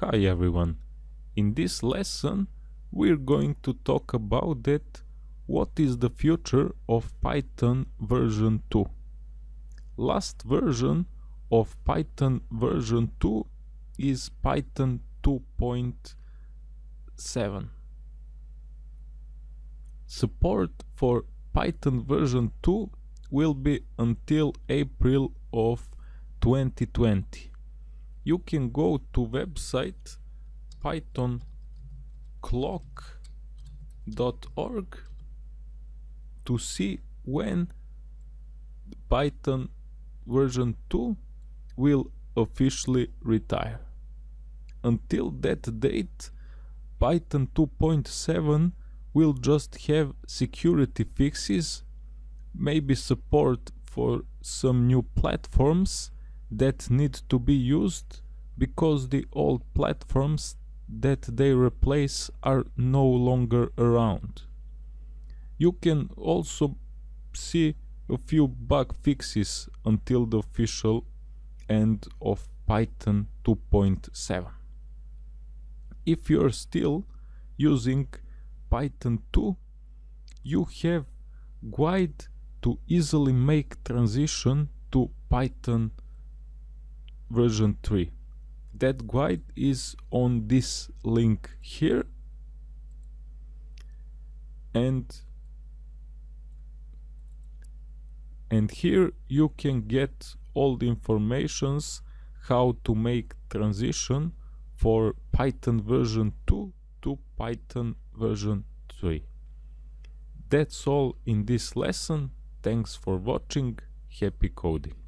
Hi everyone. In this lesson we're going to talk about that what is the future of Python version 2. Last version of Python version 2 is Python 2.7. Support for Python version 2 will be until April of 2020 you can go to website pythonclock.org to see when Python version 2 will officially retire. Until that date, Python 2.7 will just have security fixes, maybe support for some new platforms that need to be used because the old platforms that they replace are no longer around. You can also see a few bug fixes until the official end of Python 2.7. If you're still using Python 2, you have guide to easily make transition to Python version 3 that guide is on this link here and and here you can get all the informations how to make transition for Python version 2 to Python version 3. That's all in this lesson. Thanks for watching. Happy coding.